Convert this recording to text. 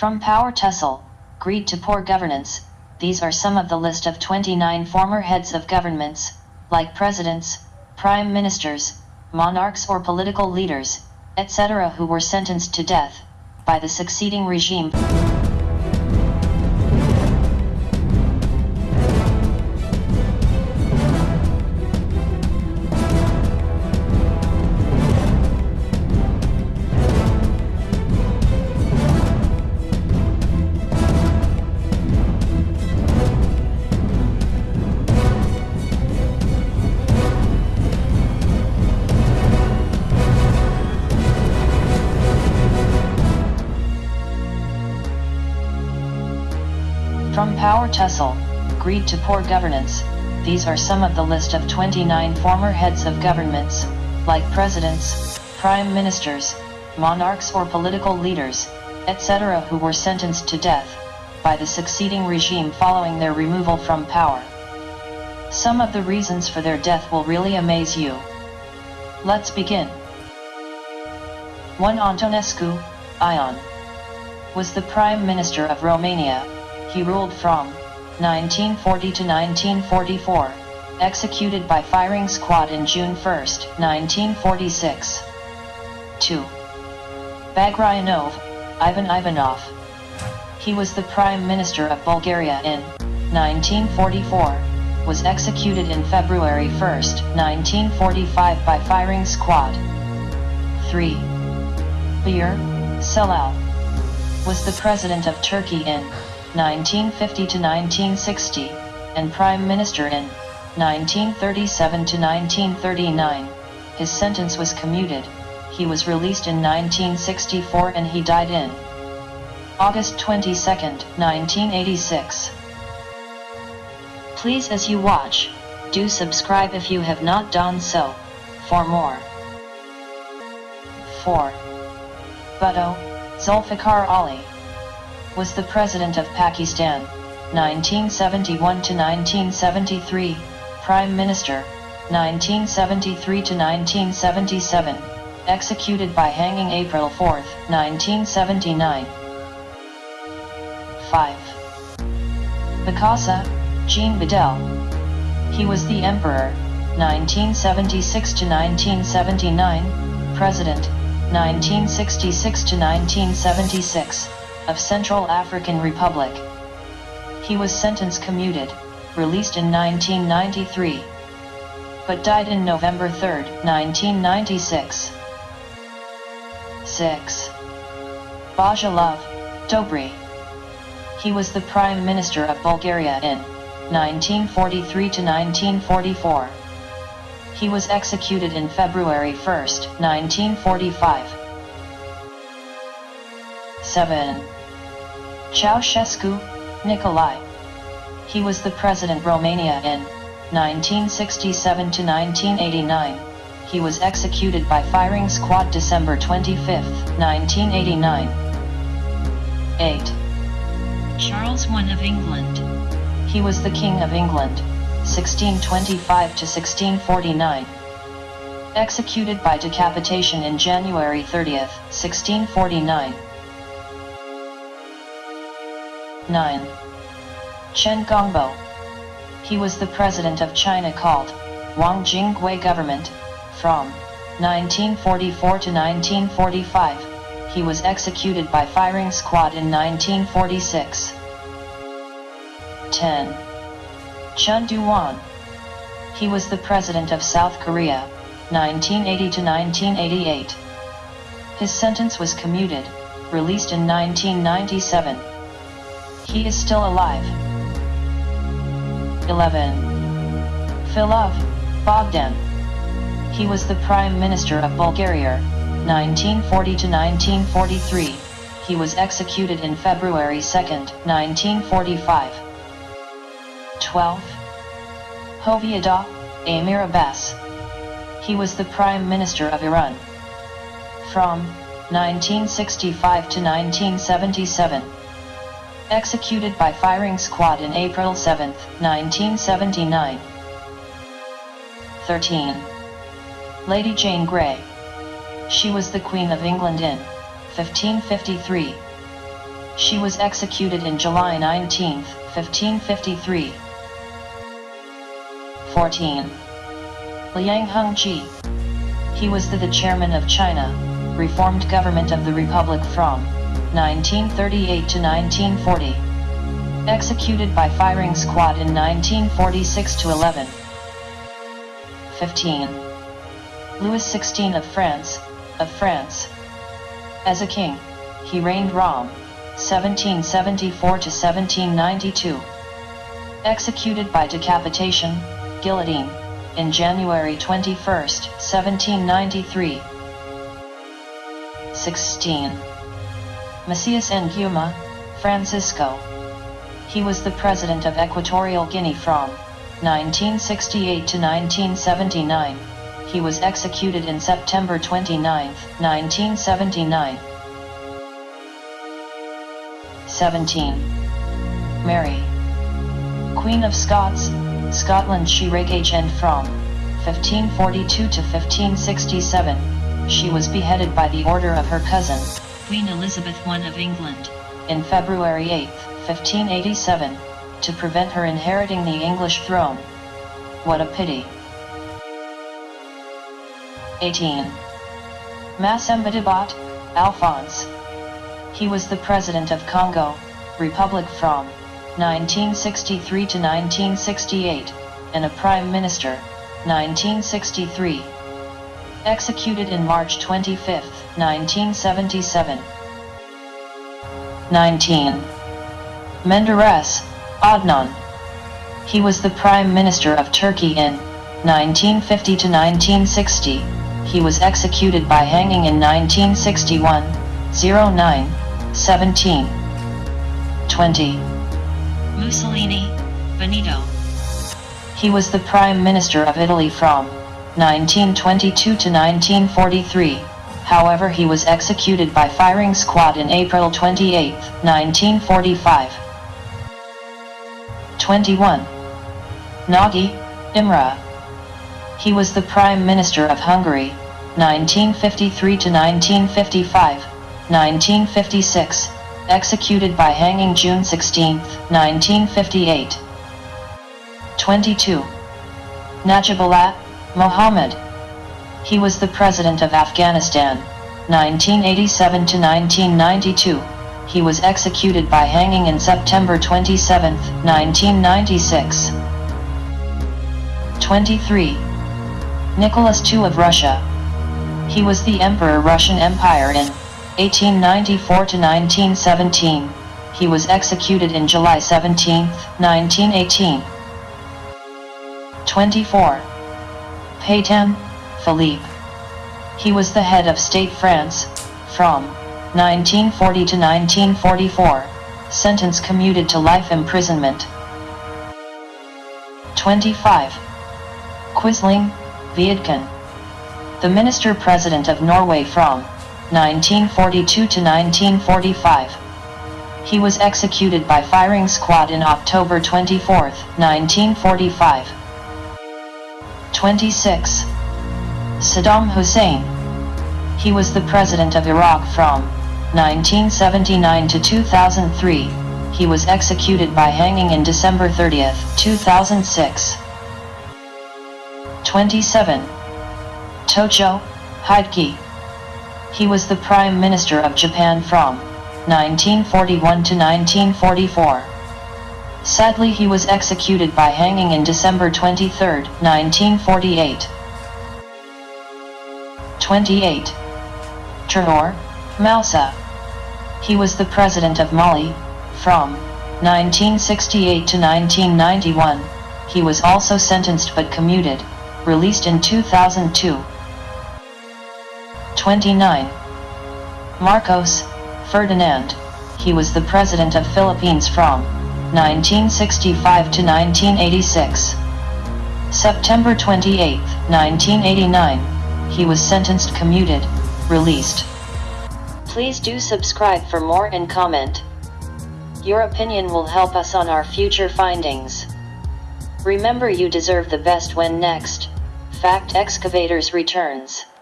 From power tussle, greed to poor governance, these are some of the list of 29 former heads of governments, like presidents, prime ministers, monarchs or political leaders, etc. who were sentenced to death, by the succeeding regime. Power tussle, greed to poor governance, these are some of the list of 29 former heads of governments, like presidents, prime ministers, monarchs or political leaders, etc. who were sentenced to death, by the succeeding regime following their removal from power. Some of the reasons for their death will really amaze you. Let's begin. 1 Antonescu, Ion, was the Prime Minister of Romania, he ruled from 1940 to 1944, executed by firing squad in June 1, 1946. 2. Bagryanov, Ivan Ivanov. He was the Prime Minister of Bulgaria in 1944, was executed in February 1, 1945 by firing squad. 3. Bayar, Celal. was the President of Turkey in 1950 to 1960, and Prime Minister in 1937 to 1939. His sentence was commuted, he was released in 1964 and he died in August 22, 1986. Please as you watch, do subscribe if you have not done so, for more. 4. Bhutto, Zulfikar Ali was the President of Pakistan, 1971 to 1973, Prime Minister, 1973 to 1977, executed by hanging April 4, 1979. 5. Bokassa, Jean Bedel. He was the Emperor, 1976 to 1979, President, 1966 to 1976 of Central African Republic. He was sentence commuted, released in 1993, but died in November 3, 1996. 6. Bozhilov, Dobry. He was the Prime Minister of Bulgaria in 1943 to 1944. He was executed in February 1, 1945. 7. Ceausescu, Nicolae. He was the President Romania in 1967 to 1989. He was executed by firing squad December 25, 1989. 8. Charles I of England. He was the King of England, 1625 to 1649. Executed by decapitation in January 30, 1649. 9. Chen Gongbo. He was the president of China called Wang Jingwei government, from 1944 to 1945, he was executed by firing squad in 1946. 10. Chun Doo-hwan. He was the president of South Korea, 1980 to 1988. His sentence was commuted, released in 1997. He is still alive. 11. Filov Bogdan. He was the Prime Minister of Bulgaria, 1940 to 1943. He was executed in February 2, 1945. 12. Hoveyda, Amir Abbas. He was the Prime Minister of Iran. From 1965 to 1977. Executed by firing squad in April 7, 1979. 13. Lady Jane Grey. She was the Queen of England in 1553. She was executed in July 19, 1553. 14. Liang Hongji. He was the, the chairman of China, reformed government of the Republic from 1938 to 1940. Executed by firing squad in 1946 to 11. 15. Louis XVI of France, of France. As a king, he reigned Rom, 1774 to 1792. Executed by decapitation, guillotine, in January 21, 1793. 16. Macias Nguema, Francisco. He was the president of Equatorial Guinea from 1968 to 1979. He was executed in September 29, 1979. 17. Mary. Queen of Scots, Scotland she reigned from 1542 to 1567, she was beheaded by the order of her cousin, Queen Elizabeth I of England, in February 8, 1587, to prevent her inheriting the English throne. What a pity. 18. Massamba-Débat, Alphonse. He was the President of Congo, Republic from 1963 to 1968, and a Prime Minister, 1963. Executed in March 25, 1977. 19. Menderes, Adnan. He was the Prime Minister of Turkey in 1950 to 1960. He was executed by hanging in 1961, 09, 17. 20. Mussolini, Benito. He was the Prime Minister of Italy from 1922 to 1943, however he was executed by firing squad in April 28, 1945. 21. Nagy, Imre. He was the Prime Minister of Hungary, 1953 to 1955, 1956, executed by hanging June 16, 1958. 22. Najibullah, Mohammed. He was the President of Afghanistan, 1987 to 1992. He was executed by hanging in September 27, 1996. 23. Nicholas II of Russia. He was the Emperor Russian Empire in 1894 to 1917. He was executed in July 17, 1918. 24. Pétain, Philippe. He was the head of State France, from 1940 to 1944, sentence commuted to life imprisonment. 25. Quisling, Vidkun. The Minister-President of Norway from 1942 to 1945. He was executed by firing squad in October 24, 1945. 26. Saddam Hussein. He was the President of Iraq from 1979 to 2003. He was executed by hanging in December 30, 2006. 27. Tojo, Hideki. He was the Prime Minister of Japan from 1941 to 1944. Sadly he was executed by hanging in December 23, 1948. 28. Traore, Moussa. He was the President of Mali, from 1968 to 1991, he was also sentenced but commuted, released in 2002. 29. Marcos, Ferdinand, he was the President of Philippines from 1965 to 1986. September 28, 1989, he was sentenced commuted, released. Please do subscribe for more and comment. Your opinion will help us on our future findings. Remember you deserve the best when next, Fact Excavators returns.